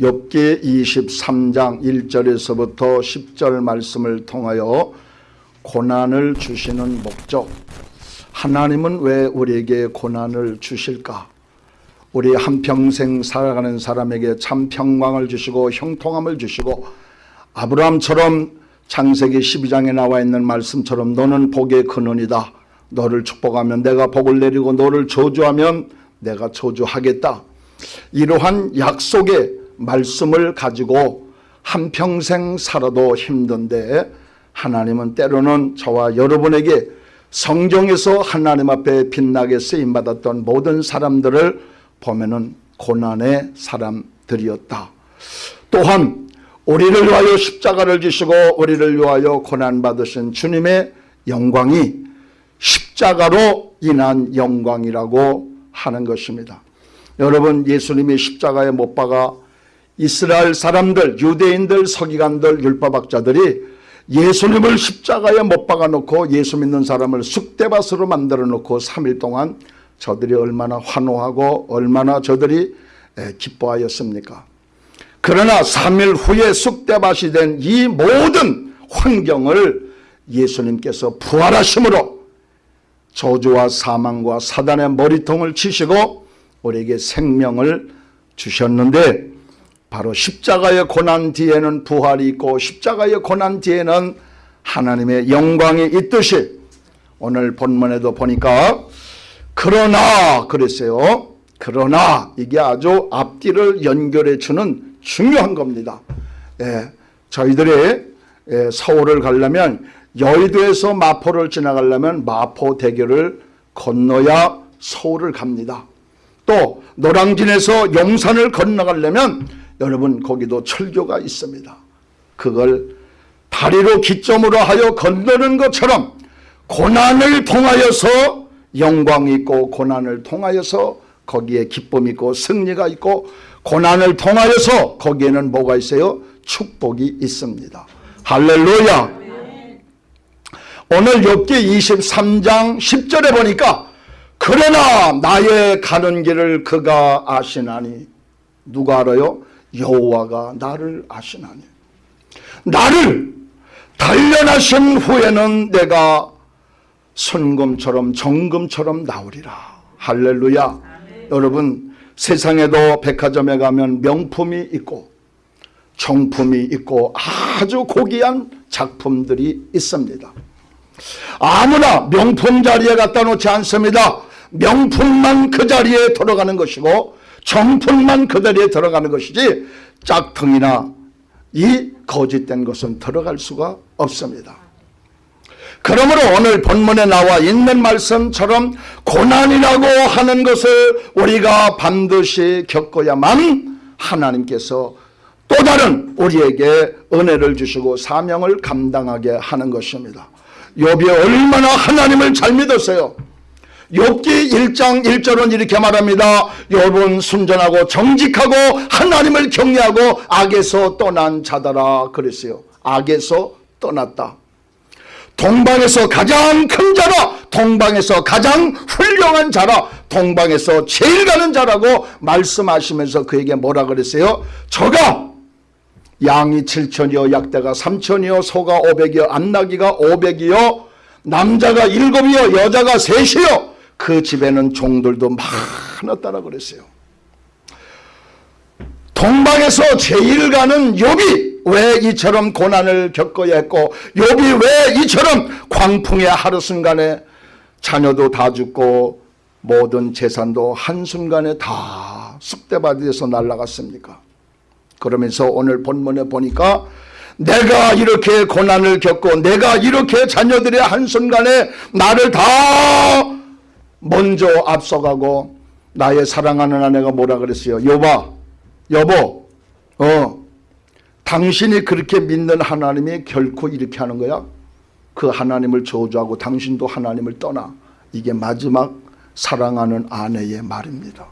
욥기 23장 1절에서부터 10절 말씀을 통하여 고난을 주시는 목적. 하나님은 왜 우리에게 고난을 주실까? 우리 한평생 살아가는 사람에게 참 평강을 주시고 형통함을 주시고 아브라함처럼 창세기 12장에 나와 있는 말씀처럼 너는 복의 근원이다. 너를 축복하면 내가 복을 내리고 너를 저주하면 내가 저주하겠다. 이러한 약속의 말씀을 가지고 한평생 살아도 힘든데 하나님은 때로는 저와 여러분에게 성경에서 하나님 앞에 빛나게 쓰임받았던 모든 사람들을 보면 은 고난의 사람들이었다. 또한 우리를 위하여 십자가를 지시고 우리를 위하여 고난받으신 주님의 영광이 십자가로 인한 영광이라고 하는 것입니다. 여러분 예수님이 십자가에 못 박아 이스라엘 사람들 유대인들 서기관들 율법학자들이 예수님을 십자가에 못 박아놓고 예수 믿는 사람을 쑥대밭으로 만들어 놓고 3일 동안 저들이 얼마나 환호하고 얼마나 저들이 기뻐하였습니까? 그러나 3일 후에 쑥대밭이 된 이 모든 환경을 예수님께서 부활하심으로 저주와 사망과 사단의 머리통을 치시고 우리에게 생명을 주셨는데 바로 십자가의 고난 뒤에는 부활이 있고 십자가의 고난 뒤에는 하나님의 영광이 있듯이 오늘 본문에도 보니까 그러나 그랬어요. 그러나 이게 아주 앞뒤를 연결해 주는 중요한 겁니다. 예, 저희들이 예, 서울을 가려면 여의도에서 마포를 지나가려면 마포대교를 건너야 서울을 갑니다. 또 노량진에서 용산을 건너가려면 여러분 거기도 철교가 있습니다. 그걸 다리로 기점으로 하여 건너는 것처럼 고난을 통하여서 영광이 있고 고난을 통하여서 거기에 기쁨이 있고 승리가 있고 고난을 통하여서 거기에는 뭐가 있어요? 축복이 있습니다. 할렐루야 오늘 욥기 23장 10절에 보니까 그러나 나의 가는 길을 그가 아시나니 누가 알아요? 여호와가 나를 아시나니. 나를 단련하신 후에는 내가 순금처럼 정금처럼 나오리라. 할렐루야. 아멘. 여러분 세상에도 백화점에 가면 명품이 있고 정품이 있고 아주 고귀한 작품들이 있습니다. 아무나 명품 자리에 갖다 놓지 않습니다. 명품만 그 자리에 들어가는 것이고 정품만 그 자리에 들어가는 것이지 짝퉁이나 이 거짓된 것은 들어갈 수가 없습니다. 그러므로 오늘 본문에 나와 있는 말씀처럼 고난이라고 하는 것을 우리가 반드시 겪어야만 하나님께서 또 다른 우리에게 은혜를 주시고 사명을 감당하게 하는 것입니다. 욥이 얼마나 하나님을 잘 믿었어요. 욥기 1장 1절은 이렇게 말합니다. 욥은 순전하고 정직하고 하나님을 경외하고 악에서 떠난 자다라 그랬어요. 악에서 떠났다. 동방에서 가장 큰 자라 동방에서 가장 훌륭한 자라 동방에서 제일 가는 자라고 말씀하시면서 그에게 뭐라 그랬어요? 저가 양이 7천이요 약대가 3천이요 소가 500이요 안나기가 500이요 남자가 7이요 여자가 3이요 그 집에는 종들도 많았다라 그랬어요. 동방에서 제일 가는 욥이 왜 이처럼 고난을 겪어야 했고 욥이 왜 이처럼 광풍의 하루순간에 자녀도 다 죽고 모든 재산도 한순간에 다 쑥대밭에서 날아갔습니까? 그러면서 오늘 본문에 보니까 내가 이렇게 고난을 겪고 내가 이렇게 자녀들의 한순간에 나를 다 먼저 앞서가고 나의 사랑하는 아내가 뭐라 그랬어요? 여봐 여보 어 당신이 그렇게 믿는 하나님이 결코 이렇게 하는 거야? 그 하나님을 저주하고 당신도 하나님을 떠나 이게 마지막 사랑하는 아내의 말입니다.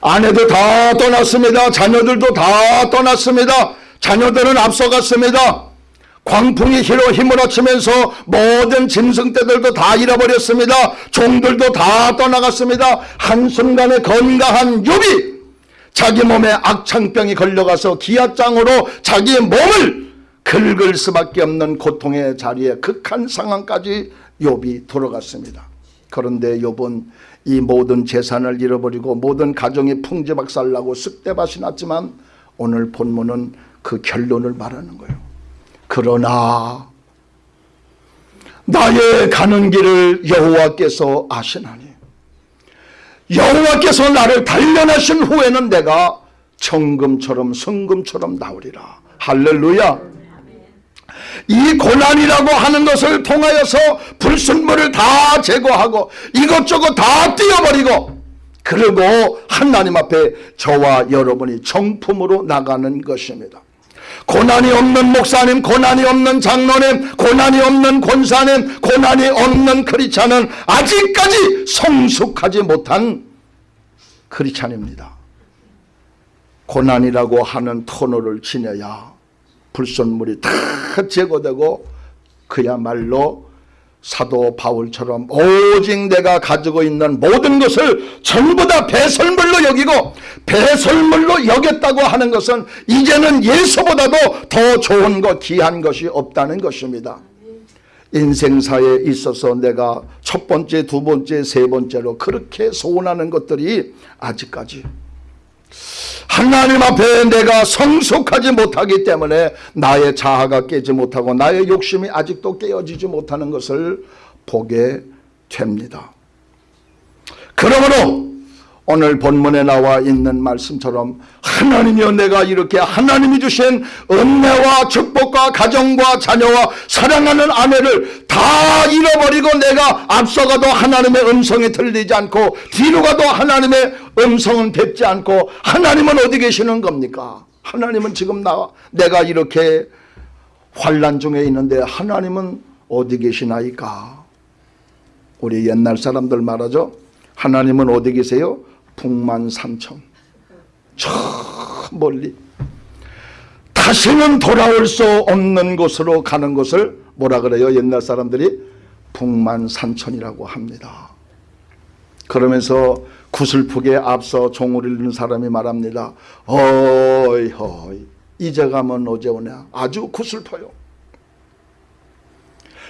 아내도 다 떠났습니다. 자녀들도 다 떠났습니다. 자녀들은 앞서갔습니다. 광풍이 히로 힘을어치면서 모든 짐승떼들도 다 잃어버렸습니다. 종들도 다 떠나갔습니다. 한순간에 건강한 욥이 자기 몸에 악창병이 걸려가서 기아장으로 자기의 몸을 긁을 수밖에 없는 고통의 자리에 극한 상황까지 욥이 들어갔습니다. 그런데 욥은 이 모든 재산을 잃어버리고 모든 가정이 풍지박살나고 쑥대밭이 났지만 오늘 본문은 그 결론을 말하는 거예요. 그러나 나의 가는 길을 여호와께서 아시나니 여호와께서 나를 단련하신 후에는 내가 정금처럼 성금처럼 나오리라. 할렐루야. 이 고난이라고 하는 것을 통하여서 불순물을 다 제거하고 이것저것 다 띄어버리고 그리고 하나님 앞에 저와 여러분이 정품으로 나가는 것입니다. 고난이 없는 목사님, 고난이 없는 장로님, 고난이 없는 권사님, 고난이 없는 크리찬은 아직까지 성숙하지 못한 크리찬입니다. 고난이라고 하는 터널을 지내야 불순물이 다 제거되고 그야말로 사도 바울처럼 오직 내가 가지고 있는 모든 것을 전부 다 배설물로 여기고 배설물로 여겼다고 하는 것은 이제는 예수보다도 더 좋은 것 귀한 것이 없다는 것입니다. 인생사에 있어서 내가 첫 번째 두 번째 세 번째로 그렇게 소원하는 것들이 아직까지 하나님 앞에 내가 성숙하지 못하기 때문에 나의 자아가 깨지 못하고 나의 욕심이 아직도 깨어지지 못하는 것을 보게 됩니다. 그러므로 오늘 본문에 나와 있는 말씀처럼 하나님이여 내가 이렇게 하나님이 주신 은혜와 축복과 가정과 자녀와 사랑하는 아내를 다 잃어버리고 내가 앞서가도 하나님의 음성이 들리지 않고 뒤로 가도 하나님의 음성은 뵙지 않고 하나님은 어디 계시는 겁니까? 하나님은 지금 나 내가 이렇게 환란 중에 있는데 하나님은 어디 계시나이까? 우리 옛날 사람들 말하죠. 하나님은 어디 계세요? 북만 삼천. 저 멀리. 다시는 돌아올 수 없는 곳으로 가는 것을 뭐라 그래요? 옛날 사람들이 북만 산천이라고 합니다. 그러면서 구슬프게 앞서 종을 잃는 사람이 말합니다. 어이 어이 이제 가면 어제 오냐 아주 구슬퍼요.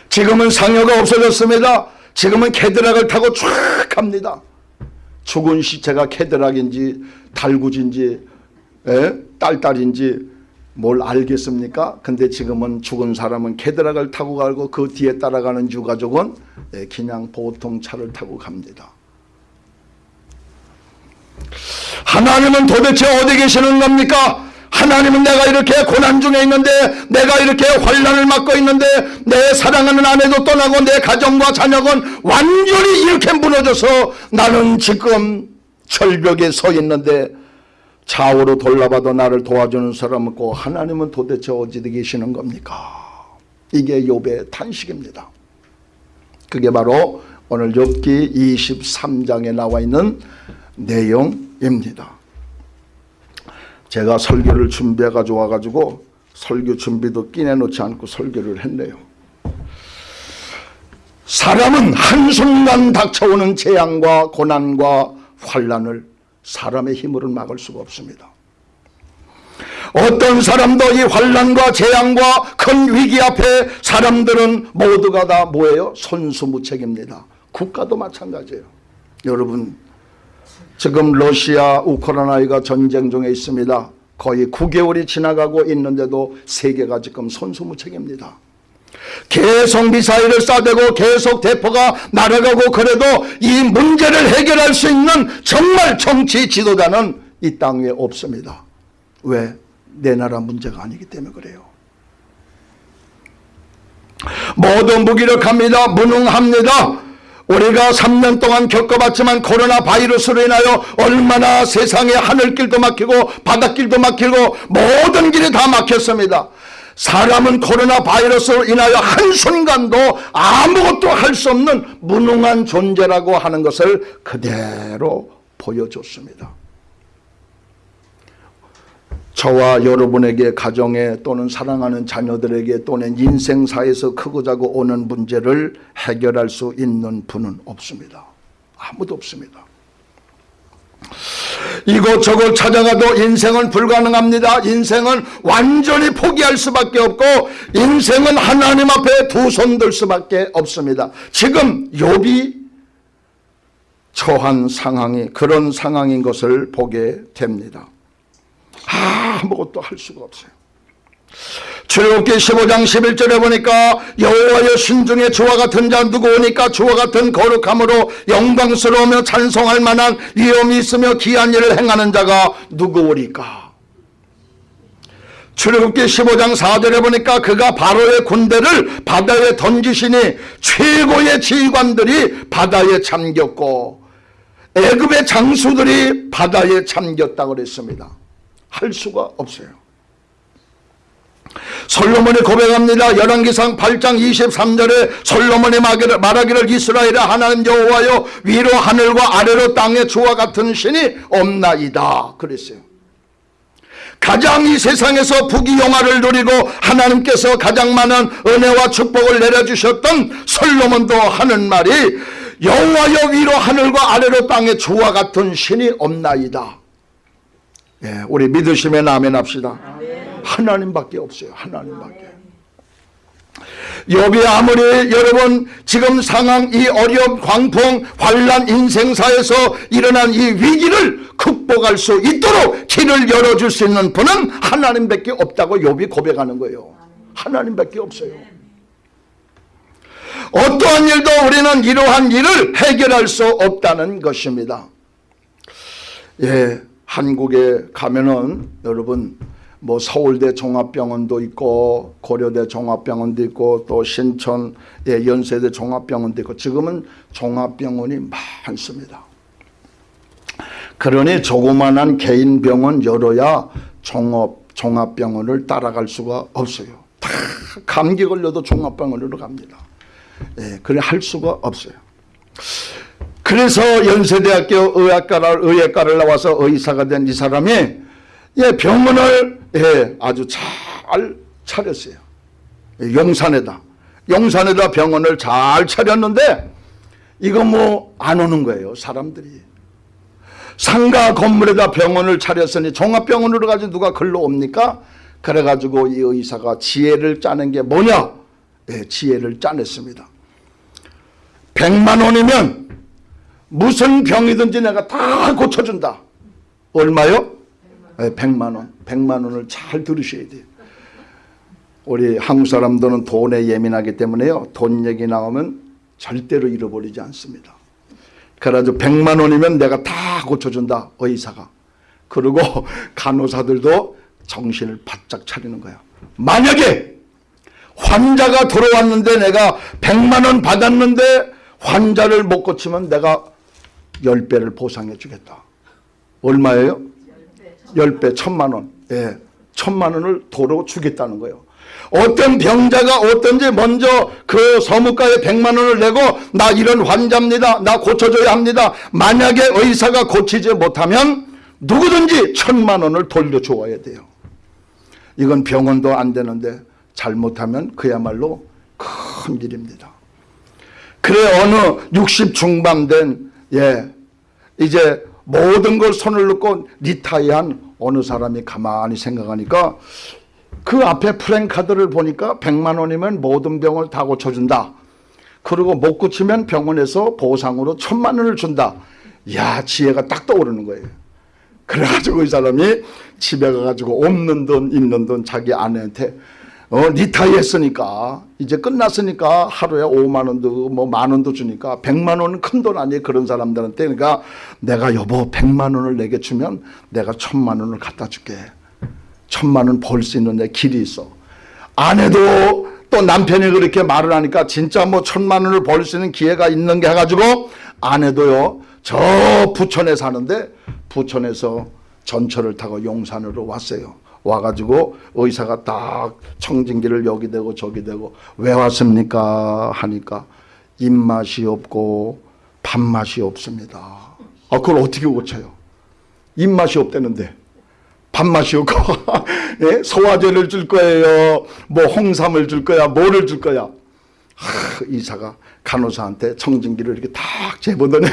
지금은 상여가 없어졌습니다. 지금은 캐드락을 타고 쫙 갑니다 죽은 시체가 캐드락인지 달구지인지 에? 딸딸인지 뭘 알겠습니까? 근데 지금은 죽은 사람은 캐드락을 타고 가고 그 뒤에 따라가는 유가족은 예, 그냥 보통 차를 타고 갑니다. 하나님은 도대체 어디 계시는 겁니까? 하나님은 내가 이렇게 고난 중에 있는데 내가 이렇게 환란을 맞고 있는데 내 사랑하는 아내도 떠나고 내 가정과 자녀는 완전히 이렇게 무너져서 나는 지금 절벽에 서 있는데 좌우로 돌아봐도 나를 도와주는 사람 없고 하나님은 도대체 어디 계시는 겁니까? 이게 욥의 탄식입니다. 그게 바로 오늘 욥기 23장에 나와 있는 내용입니다. 제가 설교를 준비해 가지고 와가지고 설교 준비도 끼내놓지 않고 설교를 했네요. 사람은 한순간 닥쳐오는 재앙과 고난과 환란을 사람의 힘으로 막을 수가 없습니다. 어떤 사람도 이 환란과 재앙과 큰 위기 앞에 사람들은 모두가 다 뭐예요? 손수무책입니다. 국가도 마찬가지예요. 여러분 지금 러시아 우크라이나가 전쟁 중에 있습니다. 거의 9개월이 지나가고 있는데도 세계가 지금 손수무책입니다. 계속 미사일을 쏴대고 계속 대포가 날아가고 그래도 이 문제를 해결할 수 있는 정말 정치 지도자는 이 땅에 없습니다. 왜? 내 나라 문제가 아니기 때문에 그래요. 모두 무기력합니다. 무능합니다. 우리가 3년 동안 겪어봤지만 코로나 바이러스로 인하여 얼마나 세상에 하늘길도 막히고 바닷길도 막히고 모든 길이 다 막혔습니다. 사람은 코로나 바이러스로 인하여 한순간도 아무것도 할 수 없는 무능한 존재라고 하는 것을 그대로 보여줬습니다. 저와 여러분에게 가정에 또는 사랑하는 자녀들에게 또는 인생사에서 크고 작고 오는 문제를 해결할 수 있는 분은 없습니다. 아무도 없습니다. 이곳저곳 찾아가도 인생은 불가능합니다. 인생은 완전히 포기할 수밖에 없고 인생은 하나님 앞에 두 손 들 수밖에 없습니다. 지금 욥이 처한 상황이 그런 상황인 것을 보게 됩니다. 아무것도 할 수가 없어요. 출애굽기 15장 11절에 보니까 여호와여 신중에 주와 같은 자 누구 오니까 주와 같은 거룩함으로 영광스러우며 찬송할 만한 위엄이 있으며 귀한 일을 행하는 자가 누구 오리까 출애굽기 15장 4절에 보니까 그가 바로의 군대를 바다에 던지시니 최고의 지휘관들이 바다에 잠겼고 애굽의 장수들이 바다에 잠겼다고 그랬습니다. 할 수가 없어요. 솔로몬이 고백합니다. 열왕기상 8장 23절에 솔로몬이 말하기를 이스라엘의 하나님 여호와여 위로 하늘과 아래로 땅에 주와 같은 신이 없나이다. 그랬어요. 가장 이 세상에서 부귀영화를 누리고 하나님께서 가장 많은 은혜와 축복을 내려주셨던 솔로몬도 하는 말이 여호와여 위로 하늘과 아래로 땅에 주와 같은 신이 없나이다. 예, 우리 믿으시면 아멘 합시다. 하나님밖에 없어요. 하나님밖에. 여비 아무리 여러분 지금 상황 이 어려움 광풍 환란 인생사에서 일어난 이 위기를 극복할 수 있도록 길을 열어줄 수 있는 분은 하나님밖에 없다고 욥이 고백하는 거예요. 하나님밖에 없어요. 어떠한 일도 우리는 이러한 일을 해결할 수 없다는 것입니다. 예, 한국에 가면은 여러분 뭐 서울대 종합병원도 있고 고려대 종합병원도 있고 또 신천 예, 연세대 종합병원도 있고 지금은 종합병원이 많습니다. 그러니 조그만한 개인 병원 열어야 종합, 종합병원을 따라갈 수가 없어요. 다 감기 걸려도 종합병원으로 갑니다. 예, 그래 할 수가 없어요. 그래서 연세대학교 의학과를, 의학과를 나와서 의사가 된 이 사람이 예, 병원을 예, 아주 잘 차렸어요. 예, 용산에다. 용산에다 병원을 잘 차렸는데 이거 뭐 안 오는 거예요. 사람들이. 상가 건물에다 병원을 차렸으니 종합병원으로 가지 누가 글로 옵니까? 그래가지고 이 의사가 지혜를 짜는 게 뭐냐? 예, 지혜를 짜냈습니다. 100만 원이면 무슨 병이든지 내가 다 고쳐준다. 얼마요? 네, 100만 원. 100만 원을 잘 들으셔야 돼요. 우리 한국 사람들은 돈에 예민하기 때문에요. 돈 얘기 나오면 절대로 잃어버리지 않습니다. 그래가지고 100만 원이면 내가 다 고쳐준다. 의사가. 그리고 간호사들도 정신을 바짝 차리는 거야. 만약에 환자가 들어왔는데 내가 100만 원 받았는데 환자를 못 고치면 내가 10배를 보상해 주겠다. 얼마예요? 10배, 천만 원. 예. 천만 원을 도로 주겠다는 거예요. 어떤 병자가 어떤지 먼저 그 서무가에 100만 원을 내고 나 이런 환자입니다. 나 고쳐줘야 합니다. 만약에 의사가 고치지 못하면 누구든지 천만 원을 돌려줘야 돼요. 이건 병원도 안 되는데 잘못하면 그야말로 큰 일입니다. 그래 어느 60 중반 된 예, 이제 모든 걸 손을 놓고 리타이한 어느 사람이 가만히 생각하니까 그 앞에 프랭카드를 보니까 100만 원이면 모든 병을 다 고쳐준다. 그리고 못 고치면 병원에서 보상으로 천만 원을 준다. 야 지혜가 딱 떠오르는 거예요. 그래가지고 이 사람이 집에 가가지고 없는 돈 있는 돈 자기 아내한테 어, retire 했으니까. 이제 끝났으니까 하루에 5만 원도 뭐 만 원도 주니까 100만 원은 큰 돈 아니에요 그런 사람들한테. 그러니까 내가 여보 100만 원을 내게 주면 내가 천만 원을 갖다 줄게. 천만 원 벌 수 있는 내 길이 있어. 아내도 또 남편이 그렇게 말을 하니까 진짜 뭐 천만 원을 벌 수 있는 기회가 있는 게 해가지고 아내도요 저 부천에 사는데 부천에서 전철을 타고 용산으로 왔어요 와가지고 의사가 딱 청진기를 여기 대고 저기 대고 왜 왔습니까 하니까 입맛이 없고 밥맛이 없습니다. 아 그걸 어떻게 고쳐요? 입맛이 없다는데 밥맛이 없고 예? 소화제를 줄 거예요. 뭐 홍삼을 줄 거야. 뭐를 줄 거야. 하, 의사가 간호사한테 청진기를 이렇게 탁 재보더니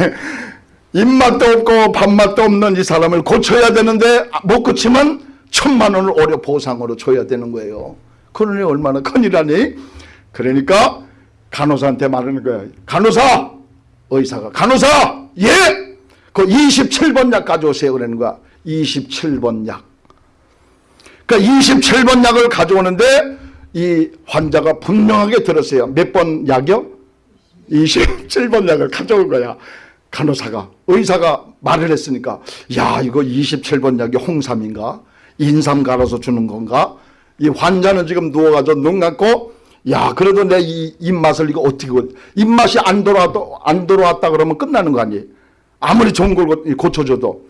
입맛도 없고 밥맛도 없는 이 사람을 고쳐야 되는데 못 고치면 천만 원을 오려 보상으로 줘야 되는 거예요. 그러니 얼마나 큰일하니? 그러니까 간호사한테 말하는 거예요. 간호사! 의사가 간호사! 예! 그 27번 약 가져오세요. 그러는 거야. 27번 약. 그러니까 27번 약을 가져오는데 이 환자가 분명하게 들었어요. 몇 번 약이요? 27번 약을 가져온 거야. 간호사가. 의사가 말을 했으니까 야 이거 27번 약이 홍삼인가? 인삼 갈아서 주는 건가? 이 환자는 지금 누워가지고 눈 감고 야 그래도 내 이 입맛을 이거 어떻게 입맛이 안 돌아왔다 안 돌아왔다 그러면 끝나는 거 아니에요? 아무리 좋은 걸 고- 고쳐줘도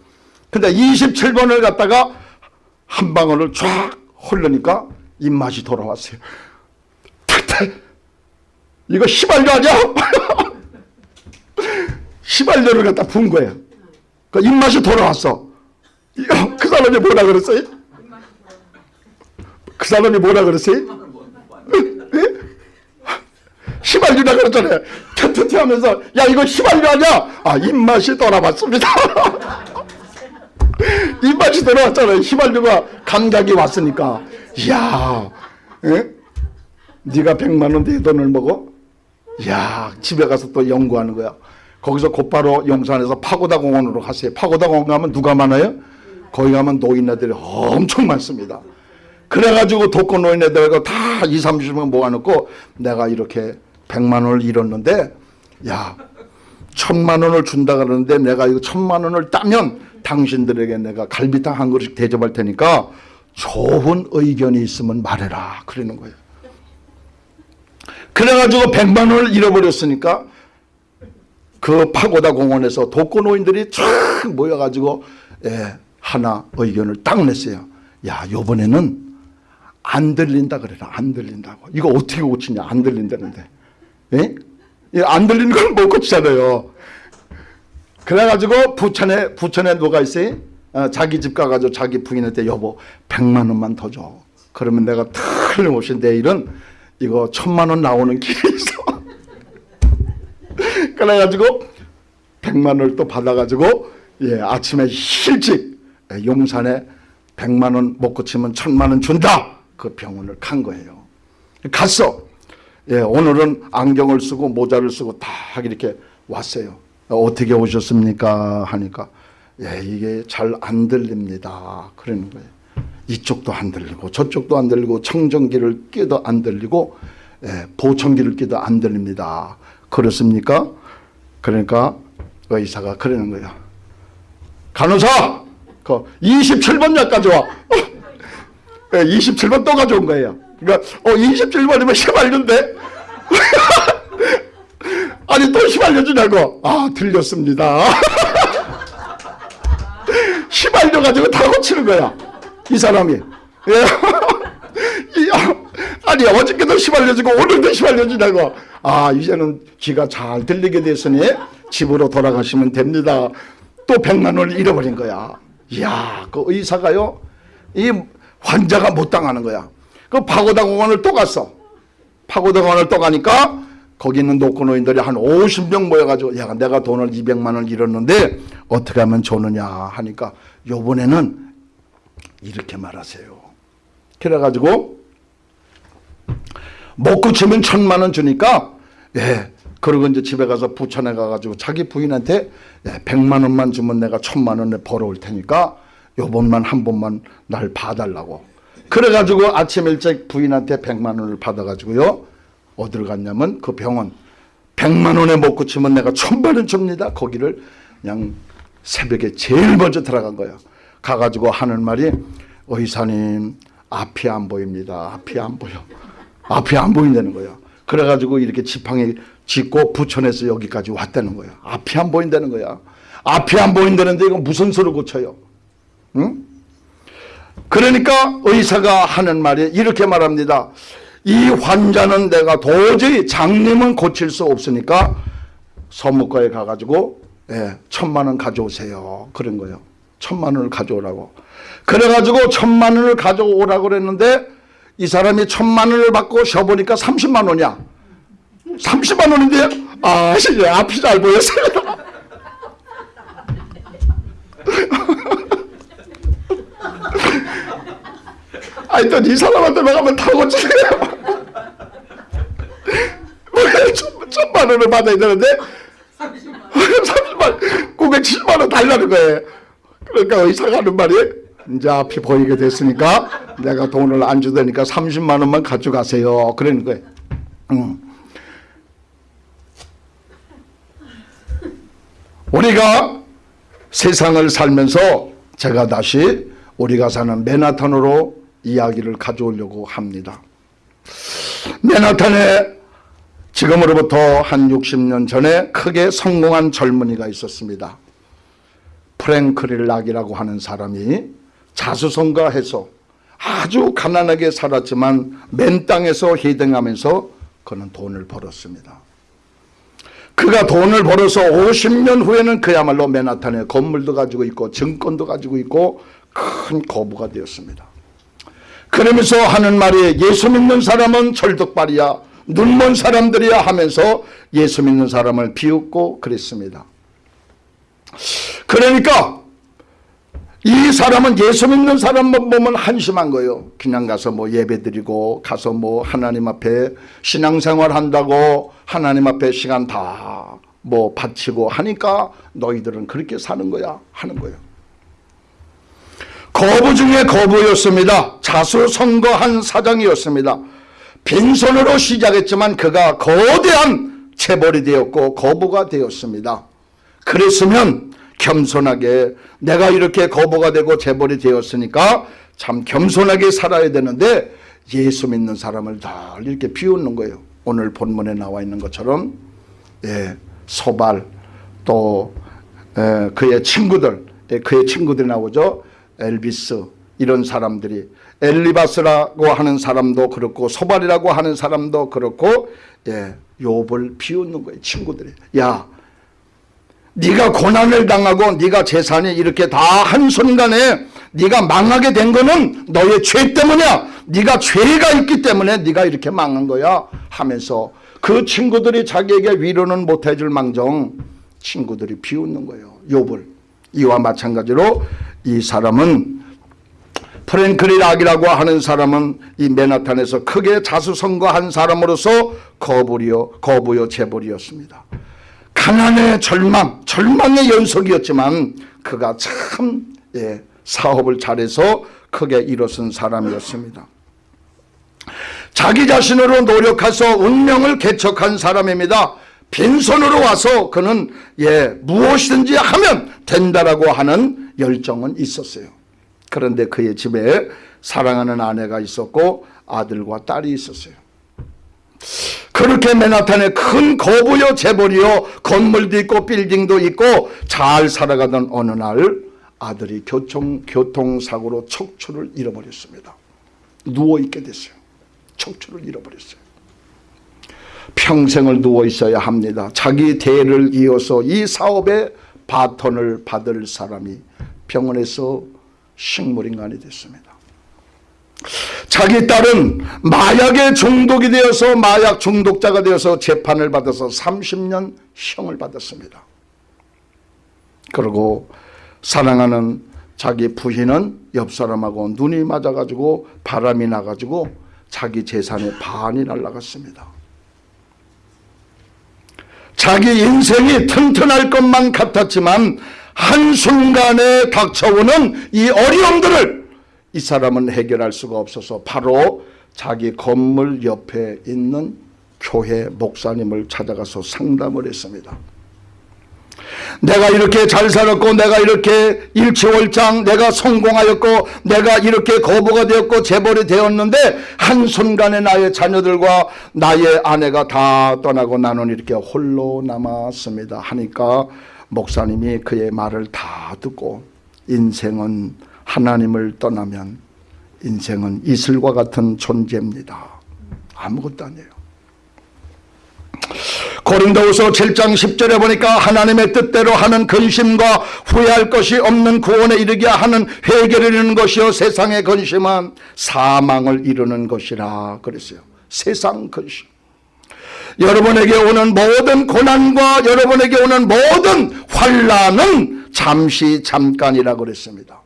근데 27번을 갖다가 한 방울을 쫙 흘러니까 입맛이 돌아왔어요. 탁탁 이거 휘발유 아니야? 휘발유를 갖다 부은 거예요. 그 입맛이 돌아왔어. 그 사람이 뭐라 그랬어요? 그 사람이 뭐라 그랬어요? 예? 휘발유라 그랬잖아요. 튼튼히 하면서 야 이거 휘발유 아니야? 아 입맛이 돌아왔습니다. 입맛이 돌아왔잖아요. 휘발유가 감각이 왔으니까. 이야, 예? 네가 백만 원 내 돈을 먹어? 이야, 집에 가서 또 연구하는 거야. 거기서 곧바로 용산에서 파고다 공원으로 가세요. 파고다 공원 가면 누가 많아요? 거기 가면 노인네들이 엄청 많습니다. 그래가지고 독거 노인네들 다 2, 30명 모아놓고 내가 이렇게 100만 원을 잃었는데 야 천만 원을 준다 그러는데 내가 이거 천만 원을 따면 당신들에게 내가 갈비탕 한 그릇 대접할 테니까 좋은 의견이 있으면 말해라 그러는 거예요. 그래가지고 100만 원을 잃어버렸으니까 그 파고다 공원에서 독거노인들이 쫙 모여가지고 예, 하나 의견을 딱 냈어요. 야 요번에는 안 들린다 그래라 안 들린다고 이거 어떻게 고치냐 안 들린다는데 예? 이안 들리는 걸 못 고치잖아요. 그래가지고 부천에 부천에 누가 있어요? 어, 자기 집 가가지고 자기 부인한테 여보 100만 원만 더 줘. 그러면 내가 틀림없이 내일은 이거 천만 원 나오는 길이 있어. 그래가지고 100만 원을 또 받아가지고 예 아침에 일찍 예, 용산에 100만 원 못 고치면 천만 원 준다. 그 병원을 간 거예요. 갔어. 예, 오늘은 안경을 쓰고 모자를 쓰고 딱 이렇게 왔어요. 어떻게 오셨습니까? 하니까 예, 이게 잘 안 들립니다. 그러는 거예요. 이쪽도 안 들리고 저쪽도 안 들리고 청정기를 끼도 안 들리고 예, 보청기를 끼도 안 들립니다. 그렇습니까? 그러니까 의사가 그러는 거예요. 간호사, 그 27번 약 가져와. 예, 27번 또 가져온 거예요. 그러니까 어 27번이면 휘발유인데? 아니 또 휘발유 주냐고? 아 들렸습니다. 휘발유 가지고 다 고치는 거야 이 사람이. 예. 이, 아, 아니 어저께도 휘발유 주고 오늘도 휘발유 주냐고. 아 이제는 귀가 잘 들리게 됐으니 집으로 돌아가시면 됩니다. 또 100만 원을 잃어버린 거야. 이야 그 의사가요 이 환자가 못 당하는 거야 그 파고다 공원을 또 갔어. 파고다 공원을 또 가니까 거기 있는 노코노인들이 한 50명 모여가지고 야 내가 돈을 200만 원 잃었는데 어떻게 하면 좋느냐 하니까 요번에는 이렇게 말하세요. 그래가지고 못 고치면 천만 원 주니까 예 그리고 이제 집에 가서 부천에 가가지고 자기 부인한테 예, 100만 원만 주면 내가 천만 원에 벌어올 테니까 요번만 한 번만 날 봐달라고 그래가지고 아침 일찍 부인한테 100만 원을 받아가지고요. 어디를 갔냐면 그 병원 100만 원에 못 고치면 내가 천만 원 줍니다. 거기를 그냥 새벽에 제일 먼저 들어간 거예요. 가가지고 하는 말이 의사님 앞이 안 보입니다. 앞이 안 보여. 앞이 안 보인다는 거예요. 그래가지고 이렇게 지팡이 짚고 부천에서 여기까지 왔다는 거예요. 앞이 안 보인다는 거야. 앞이 안 보인다는데 이거 무슨 소리 고쳐요? 응? 그러니까 의사가 하는 말이 이렇게 말합니다. 이 환자는 내가 도저히 장님은 고칠 수 없으니까 서무과에 가가지고 예, 천만 원 가져오세요. 그런 거예요. 천만 원을 가져오라고. 그래가지고 천만 원을 가져오라고 그랬는데 이 사람이 천만 원을 받고 쉬어보니까 30만 원이야. 30만 원인데 아, 씨, 앞이 잘 보였어요. 아니 또 이 사람한테 가면 다 고치세요. 왜 천- 천만 원을 받아야 되는데 30만 970만 원 달라는 거예요. 그러니까 의사가 하는 말이 이제 앞이 보이게 됐으니까 내가 돈을 안 주다니까 30만 원만 가져가세요. 그러는 거예요. 응. 우리가 세상을 살면서 제가 다시 우리가 사는 맨하탄으로 이야기를 가져오려고 합니다. 맨하탄에 지금으로부터 한 60년 전에 크게 성공한 젊은이가 있었습니다. 프랭크릴 락이라고 하는 사람이 자수성가해서 아주 가난하게 살았지만 맨 땅에서 희생하면서 그는 돈을 벌었습니다. 그가 돈을 벌어서 50년 후에는 그야말로 맨하탄에 건물도 가지고 있고 증권도 가지고 있고 큰 거부가 되었습니다. 그러면서 하는 말이 예수 믿는 사람은 철덕발이야 눈먼 사람들이야 하면서 예수 믿는 사람을 비웃고 그랬습니다. 그러니까 이 사람은 예수 믿는 사람만 보면 한심한 거예요. 그냥 가서 뭐 예배 드리고 가서 뭐 하나님 앞에 신앙생활 한다고 하나님 앞에 시간 다 뭐 바치고 하니까 너희들은 그렇게 사는 거야 하는 거예요. 거부 중에 거부였습니다. 자수성거한 사장이었습니다. 빈손으로 시작했지만 그가 거대한 체벌이 되었고 거부가 되었습니다. 그랬으면 겸손하게 내가 이렇게 거부가 되고 재벌이 되었으니까 참 겸손하게 살아야 되는데 예수 믿는 사람을 다 이렇게 비웃는 거예요. 오늘 본문에 나와 있는 것처럼 예, 소발 또 예, 그의 친구들 예, 그의 친구들이 나오죠. 엘비스 이런 사람들이 엘리바스라고 하는 사람도 그렇고 소발이라고 하는 사람도 그렇고 예, 욥을 비웃는 거예요. 친구들이 야 네가 고난을 당하고 네가 재산이 이렇게 다 한순간에 네가 망하게 된 거는 너의 죄 때문이야. 네가 죄가 있기 때문에 네가 이렇게 망한 거야 하면서 그 친구들이 자기에게 위로는 못 해줄 망정 친구들이 비웃는 거예요. 욥을. 이와 마찬가지로 이 사람은 프랭클리 락이라고 하는 사람은 이 맨하탄에서 크게 자수성거한 사람으로서 거부요 거부요 재벌이었습니다. 가난의 절망, 절망의 연속이었지만 그가 참 예, 사업을 잘해서 크게 일어선 사람이었습니다. 자기 자신으로 노력해서 운명을 개척한 사람입니다. 빈손으로 와서 그는 예, 무엇이든지 하면 된다라고 하는 열정은 있었어요. 그런데 그의 집에 사랑하는 아내가 있었고 아들과 딸이 있었어요. 그렇게 맨하탄에 큰 거부요 재벌이요 건물도 있고 빌딩도 있고 잘 살아가던 어느 날 아들이 교통, 교통사고로 척추를 잃어버렸습니다. 누워있게 됐어요. 척추를 잃어버렸어요. 평생을 누워 있어야 합니다. 자기 대를 이어서 이 사업의 바톤을 받을 사람이 병원에서 식물인간이 됐습니다. 자기 딸은 마약에 중독이 되어서 마약 중독자가 되어서 재판을 받아서 30년 형을 받았습니다. 그리고 사랑하는 자기 부인은 옆 사람하고 눈이 맞아가지고 바람이 나가지고 자기 재산의 반이 날라갔습니다. 자기 인생이 튼튼할 것만 같았지만 한순간에 닥쳐오는 이 어려움들을 이 사람은 해결할 수가 없어서 바로 자기 건물 옆에 있는 교회 목사님을 찾아가서 상담을 했습니다. 내가 이렇게 잘 살았고 내가 이렇게 일치월장 내가 성공하였고 내가 이렇게 거부가 되었고 재벌이 되었는데 한순간에 나의 자녀들과 나의 아내가 다 떠나고 나는 이렇게 홀로 남았습니다 하니까 목사님이 그의 말을 다 듣고 인생은 하나님을 떠나면 인생은 이슬과 같은 존재입니다. 아무것도 아니에요. 고린도후서 7장 10절에 보니까 하나님의 뜻대로 하는 근심과 후회할 것이 없는 구원에 이르게 하는 회개를 이루는 것이요 세상의 근심은 사망을 이루는 것이라 그랬어요. 세상 근심. 여러분에게 오는 모든 고난과 여러분에게 오는 모든 환란은 잠시 잠깐이라고 그랬습니다.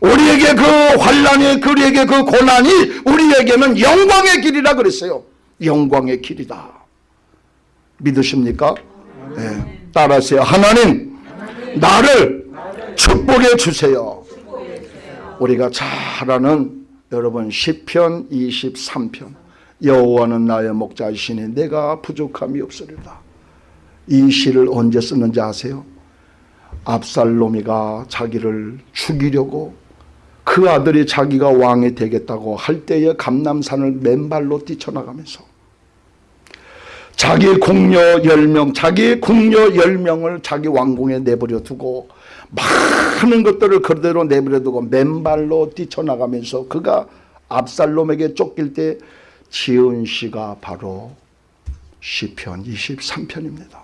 우리에게 그 환란이 우리에게 그 고난이 우리에게는 영광의 길이라 그랬어요. 영광의 길이다. 믿으십니까? 네. 따라하세요. 하나님 나를 축복해 주세요. 우리가 잘 아는 여러분 시편 23편 여호와는 나의 목자이시니 내가 부족함이 없으리다. 이 시를 언제 쓰는지 아세요? 압살롬이가 자기를 죽이려고 그 아들이 자기가 왕이 되겠다고 할 때에 감남산을 맨발로 뛰쳐나가면서 자기 궁녀 10명, 자기 궁녀 10명을 자기 왕궁에 내버려 두고 많은 것들을 그대로 내버려 두고 맨발로 뛰쳐나가면서 그가 압살롬에게 쫓길 때 지은 시가 바로 시편 23편입니다.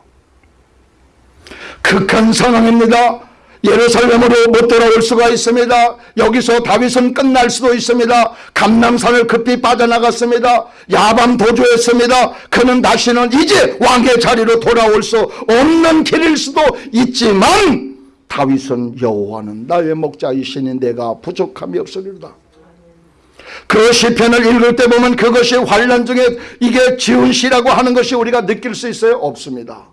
극한 상황입니다. 예루살렘으로 못 돌아올 수가 있습니다. 여기서 다윗은 끝날 수도 있습니다. 감남산을 급히 빠져나갔습니다. 야밤 도주했습니다. 그는 다시는 이제 왕의 자리로 돌아올 수 없는 길일 수도 있지만 다윗은 여호와는 나의 목자이시니 내가 부족함이 없으리로다. 그 시편을 읽을 때 보면 그것이 환란 중에 이게 지은 시라고 하는 것이 우리가 느낄 수 있어요? 없습니다.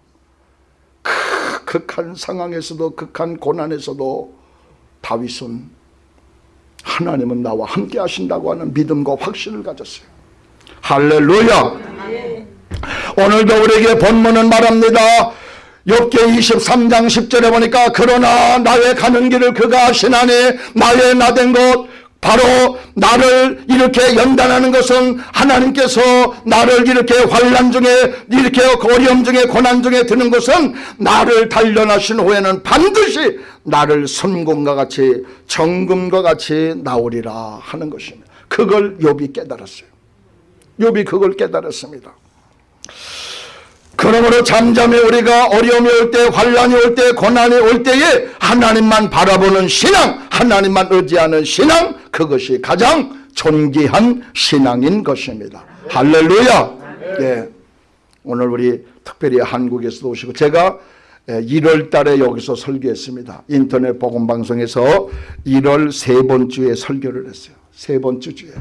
극한 상황에서도 극한 고난에서도 다윗은 하나님은 나와 함께 하신다고 하는 믿음과 확신을 가졌어요. 할렐루야. 오늘도 우리에게 본문은 말합니다. 욥기 23장 10절에 보니까 그러나 나의 가는 길을 그가 아시나니 나의 나된 곳 바로 나를 이렇게 연단하는 것은 하나님께서 나를 이렇게 환란 중에 이렇게 어려움 중에 고난 중에 드는 것은 나를 단련하신 후에는 반드시 나를 성공과 같이 정금과 같이 나오리라 하는 것입니다. 그걸 욥이 깨달았어요. 욥이 그걸 깨달았습니다. 그러므로 잠잠히 우리가 어려움이 올 때, 환란이 올 때, 고난이 올 때에 하나님만 바라보는 신앙, 하나님만 의지하는 신앙, 그것이 가장 존귀한 신앙인 것입니다. 할렐루야! 예. 오늘 우리 특별히 한국에서도 오시고 제가 1월 달에 여기서 설교했습니다. 인터넷 복음 방송에서 1월 세 번 주에 설교를 했어요. 세 번째 주에.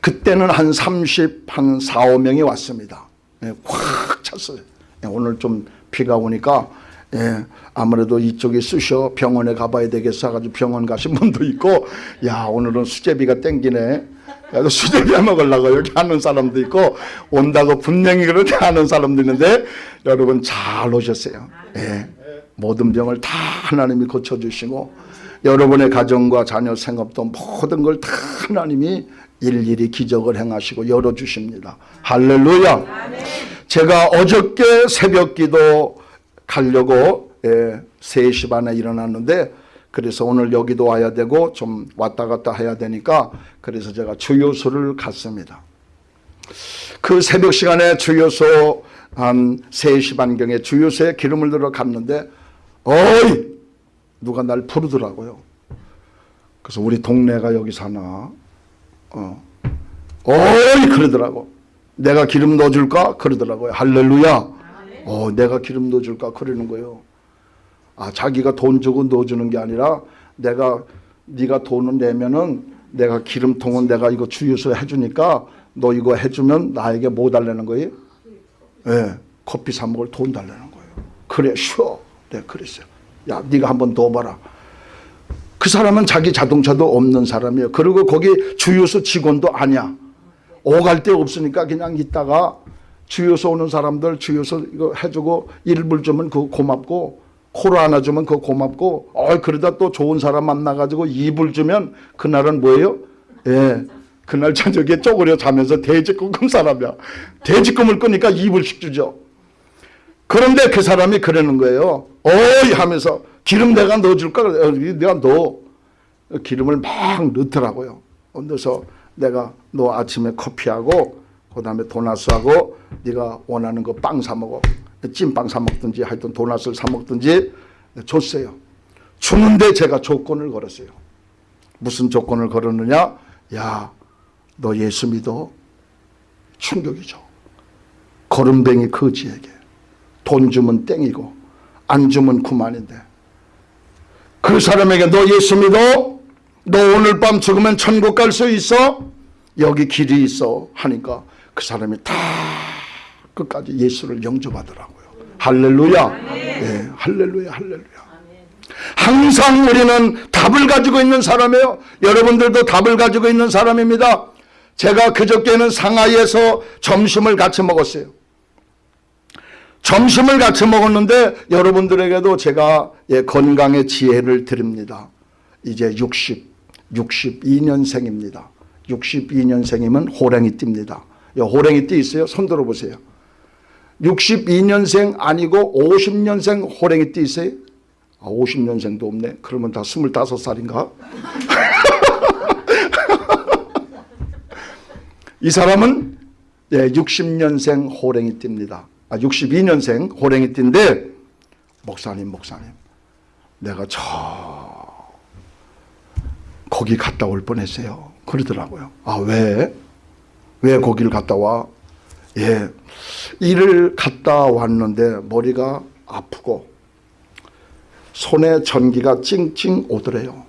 그때는 한 30, 한 4, 5명이 왔습니다. 예, 꽉 찼어요. 예, 오늘 좀 비가 오니까 예, 아무래도 이쪽에 쑤셔 병원에 가봐야 되겠어 가지고 병원 가신 분도 있고 야 오늘은 수제비가 땡기네 그래서 수제비 먹으려고 여기 하는 사람도 있고 온다고 분명히 그렇게 하는 사람도 있는데 여러분 잘 오셨어요 예, 모든 병을 다 하나님이 고쳐주시고 여러분의 가정과 자녀 생업도 모든 걸 다 하나님이 일일이 기적을 행하시고 열어주십니다. 할렐루야. 제가 어저께 새벽 기도 가려고 예, 3시 반에 일어났는데 그래서 오늘 여기도 와야 되고 좀 왔다 갔다 해야 되니까 그래서 제가 주요소를 갔습니다. 그 새벽 시간에 주요소 한 3시 반경에 주요소에 기름을 들어 갔는데 어이 누가 날 부르더라고요. 그래서 우리 동네가 여기 사나 어. 어이 그러더라고. 내가 기름 넣어줄까? 그러더라고요. 할렐루야. 어, 내가 기름 넣어줄까? 그러는 거예요. 아, 자기가 돈 주고 넣어주는 게 아니라 내가 네가 돈을 내면은 내가 기름통은 내가 이거 주유소 해주니까 너 이거 해주면 나에게 뭐 달라는 거예요? 예, 네, 커피 사 먹을 돈 달라는 거예요. 그래, 쉬어. 네, 그랬어요. 야, 네가 한번 넣어봐라. 그 사람은 자기 자동차도 없는 사람이에요. 그리고 거기 주유소 직원도 아니야. 오갈 데 없으니까 그냥 있다가 주유소 오는 사람들 주유소 이거 해주고 일불 주면 그거 고맙고 코로 하나 주면 그거 고맙고 어 그러다 또 좋은 사람 만나가지고 이불 주면 그날은 뭐예요? 예. 그날 저녁에 쪼그려 자면서 돼지꿈 꾼 사람이야. 돼지꿈을 꾸니까 이불씩 주죠. 그런데 그 사람이 그러는 거예요. 어이 하면서 기름 내가 넣어줄까? 내가 넣어. 기름을 막 넣더라고요. 넣어서 내가 너 아침에 커피하고 그 다음에 도나스하고 네가 원하는 거 빵 사 먹어. 찐빵 사 먹든지 하여튼 도나스를 사 먹든지 줬어요. 주는데 제가 조건을 걸었어요. 무슨 조건을 걸었느냐? 야, 너 예수 믿어? 충격이죠. 거름뱅이 거지에게 돈 주면 땡이고 안 주면 그만인데 그 사람에게 너 예수 믿어? 너 오늘 밤 죽으면 천국 갈 수 있어? 여기 길이 있어 하니까 그 사람이 다 끝까지 예수를 영접하더라고요. 할렐루야. 예, 할렐루야, 할렐루야. 항상 우리는 답을 가지고 있는 사람이에요. 여러분들도 답을 가지고 있는 사람입니다. 제가 그저께는 상하이에서 점심을 같이 먹었어요. 점심을 같이 먹었는데 여러분들에게도 제가 예, 건강의 지혜를 드립니다. 이제 60, 62년생입니다. 62년생이면 호랭이 띠입니다. 호랭이 띠 있어요? 손 들어보세요. 62년생 아니고 50년생 호랭이 띠 있어요? 아, 50년생도 없네. 그러면 다 25살인가? 이 사람은 예, 60년생 호랭이 띠입니다. 아, 62년생 호랭이 띠인데 목사님 목사님 내가 저 거기 갔다 올 뻔했어요. 그러더라고요. 아 왜? 왜 거기를 갔다 와? 예, 일을 갔다 왔는데 머리가 아프고 손에 전기가 찡찡 오더래요.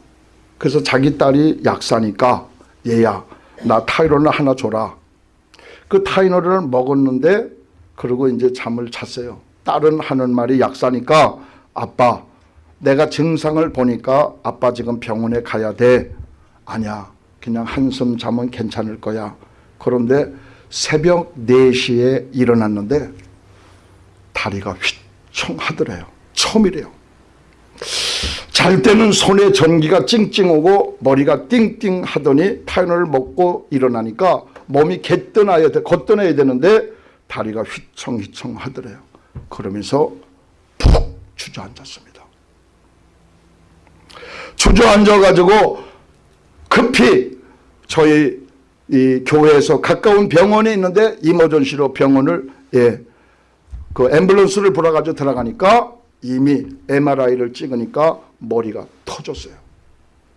그래서 자기 딸이 약사니까 얘야 나 타이로를 하나 줘라. 그 타이노를 먹었는데 그러고 이제 잠을 잤어요. 딸은 하는 말이 약사니까 아빠 내가 증상을 보니까 아빠 지금 병원에 가야 돼. 아니야 그냥 한숨 자면 괜찮을 거야. 그런데 새벽 4시에 일어났는데 다리가 휘청하더래요. 처음이래요. 잘 때는 손에 전기가 찡찡 오고 머리가 띵띵 하더니 타이널을 먹고 일어나니까 몸이 개떠나야 돼, 걷떠나야 되는데 다리가 휘청휘청 하더래요. 그러면서 푹 주저앉았습니다. 주저앉아가지고 급히 저희 이 교회에서 가까운 병원에 있는데 이머전시로 병원을 예, 그 앰뷸런스를 불어가지고 들어가니까 이미 MRI를 찍으니까 머리가 터졌어요.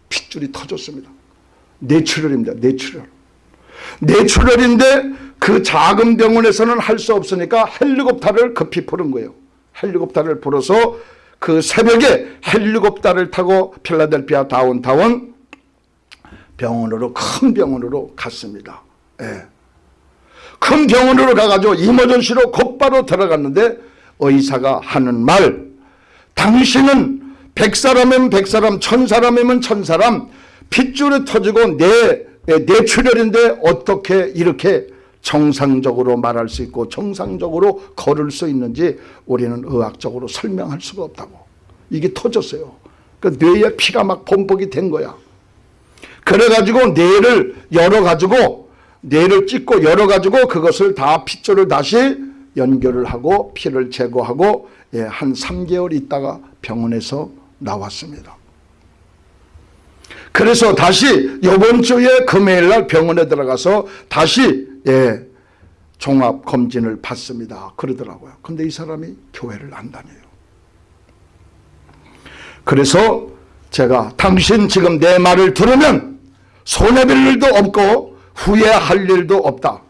핏줄이 터졌습니다. 뇌출혈입니다. 뇌출혈. 뇌출혈인데 그 작은 병원에서는 할 수 없으니까 헬리콥터를 급히 부른 거예요. 헬리콥터를 불어서 그 새벽에 헬리콥터를 타고 필라델피아 다운타운 병원으로 큰 병원으로 갔습니다. 예. 큰 병원으로 가가지고 이머전시로 곧바로 들어갔는데 의사가 하는 말 당신은 백사람이면 백사람 천사람이면 천사람 핏줄이 터지고 내, 뇌출혈인데 어떻게 이렇게 정상적으로 말할 수 있고 정상적으로 걸을 수 있는지 우리는 의학적으로 설명할 수가 없다고. 이게 터졌어요. 그 뇌에 피가 막 범벅이 된 거야. 그래가지고 뇌를 열어가지고 뇌를 찍고 열어가지고 그것을 다 핏줄을 다시 연결을 하고 피를 제거하고 예, 한 3개월 있다가 병원에서 나왔습니다. 그래서 다시 이번 주에 금요일 날 병원에 들어가서 다시 예, 종합 검진을 받습니다. 그러더라고요. 근데 이 사람이 교회를 안 다녀요. 그래서 제가 당신 지금 내 말을 들으면 손해볼 일도 없고 후회할 일도 없다.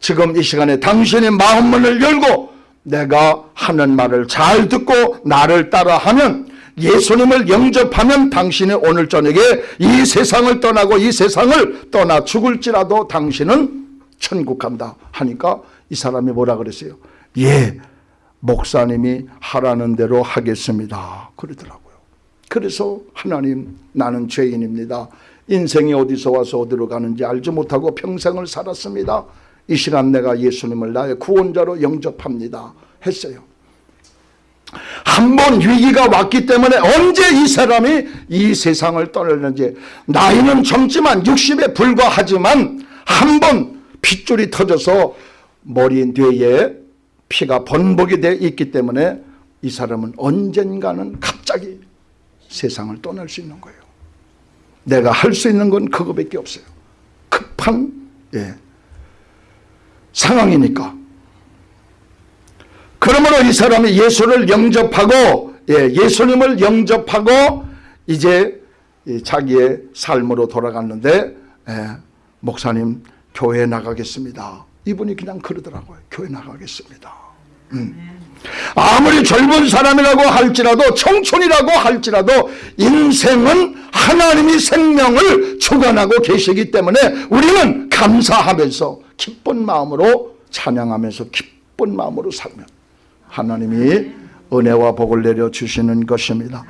지금 이 시간에 당신의 마음문을 열고 내가 하는 말을 잘 듣고 나를 따라하면 예수님을 영접하면 당신이 오늘 저녁에 이 세상을 떠나고 이 세상을 떠나 죽을지라도 당신은 천국 간다 하니까 이 사람이 뭐라 그랬어요? 예, 목사님이 하라는 대로 하겠습니다. 그러더라고요. 그래서 하나님 나는 죄인입니다. 인생이 어디서 와서 어디로 가는지 알지 못하고 평생을 살았습니다. 이 시간 내가 예수님을 나의 구원자로 영접합니다. 했어요. 한 번 위기가 왔기 때문에 언제 이 사람이 이 세상을 떠났는지 나이는 젊지만 60에 불과하지만 한 번 핏줄이 터져서 머리 뇌에 피가 번복이 되어 있기 때문에 이 사람은 언젠가는 갑자기 세상을 떠날 수 있는 거예요. 내가 할 수 있는 건 그거밖에 없어요. 급한 예, 상황이니까. 그러므로 이 사람이 예수를 영접하고 예, 예수님을 영접하고 이제 자기의 삶으로 돌아갔는데 예, 목사님 교회 나가겠습니다. 이분이 그냥 그러더라고요. 교회 나가겠습니다. 음. 아무리 젊은 사람이라고 할지라도 청춘이라고 할지라도 인생은 하나님이 생명을 주관하고 계시기 때문에 우리는 감사하면서 기쁜 마음으로 찬양하면서 기쁜 마음으로 살면 하나님이 은혜와 복을 내려 주시는 것입니다.